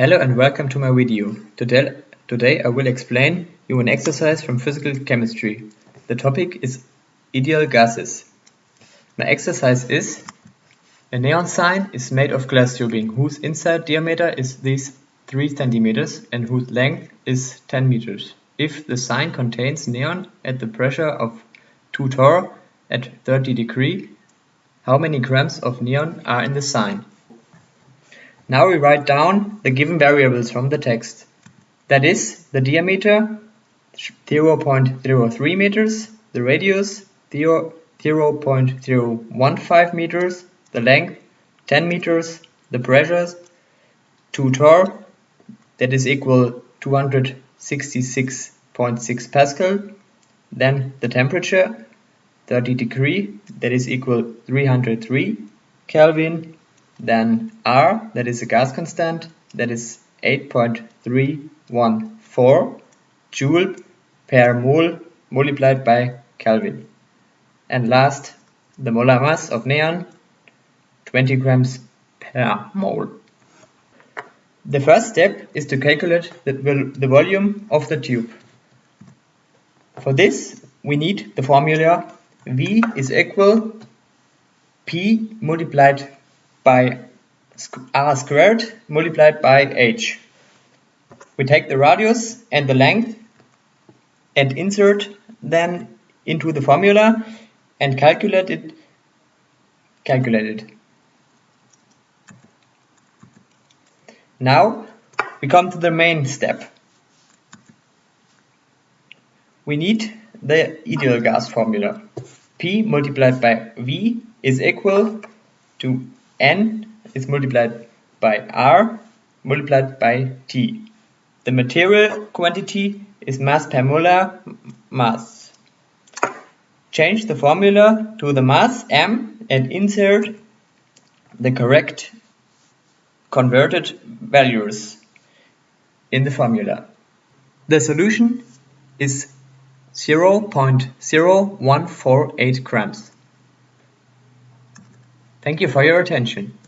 Hello and welcome to my video. Today, today I will explain you an exercise from physical chemistry. The topic is ideal gases. My exercise is a neon sign is made of glass tubing whose inside diameter is this 3 centimeters and whose length is 10 meters. If the sign contains neon at the pressure of 2 torr at 30 degree, how many grams of neon are in the sign? Now we write down the given variables from the text. That is, the diameter 0.03 meters, the radius 0.015 meters, the length 10 meters, the pressures 2 torr, that is equal 266.6 Pascal, then the temperature 30 degree, that is equal 303 Kelvin, then R, that is a gas constant, that is 8.314 joule per mole multiplied by Kelvin. And last, the molar mass of neon, 20 grams per mole. The first step is to calculate the, the volume of the tube. For this, we need the formula V is equal pi multiplied by r squared multiplied by h. We take the radius and the length and insert them into the formula and calculate it calculate it. Now we come to the main step. We need the ideal gas formula. P multiplied by V is equal to N is multiplied by R multiplied by T. The material quantity is mass per molar mass. Change the formula to the mass M and insert the correct converted values in the formula. The solution is 0.0148 grams. Thank you for your attention.